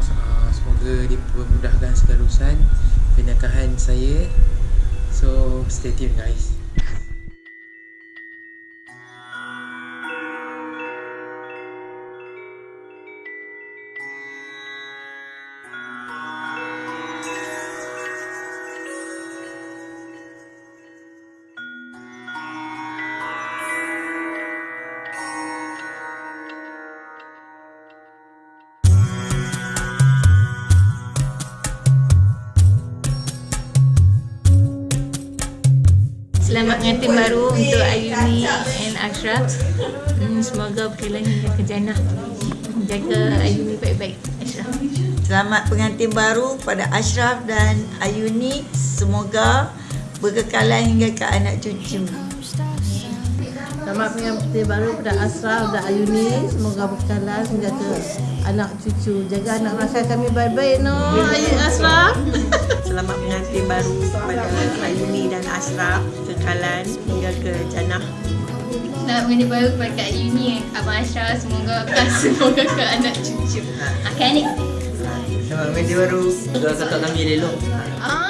Allah uh, Semoga dipermudahkan urusan Pernikahan saya. So stay tuned guys. Selamat pengantin baru untuk Ayuni and Ashraf. Hmm, semoga berkelan hingga ke jannah. Jaga Ayuni baik-baik, Ashraf. Selamat pengantin baru pada Ashraf dan Ayuni. Semoga berkekalan hingga ke anak cucu. Selamat pengantin baru pada Asraf dan Ayuni. Semoga berkekalan hingga ke anak cucu. Jaga anak rakan kami baik-baik no. Ayun Asraf. Selamat pengantin baru kepada Ayuni dan Ashraf kekalan hingga ke jannah. Selamat pengantin baru kepada Kak Ayuni and Abang Ashraf. Semoga berkelan semoga ke anak cucu. Okay, ni. selamat pengantin baru doa kata kami elok Ah,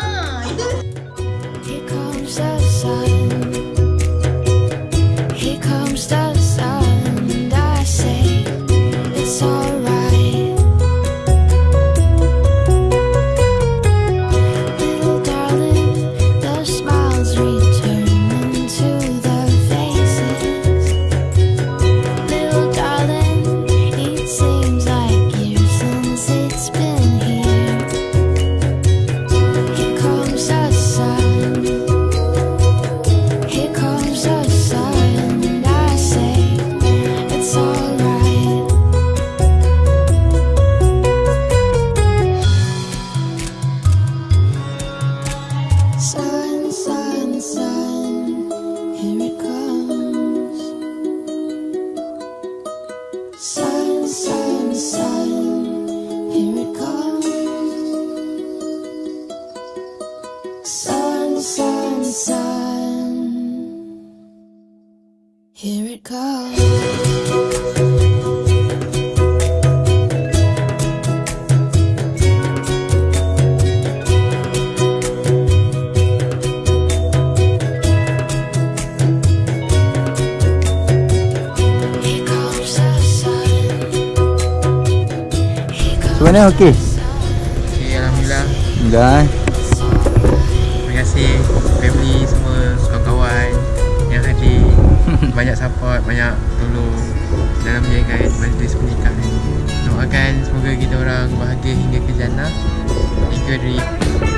Here it comes. Here comes the sun. Here comes Sebenarnya okey. okay, Alhamdulillah Dah eh. terima kasih family semua kawan-kawan yang hadir banyak support banyak tolong dalam menjaga majlis pernikahan doakan semoga kita orang bahagia hingga ke jannah. Thank you Adri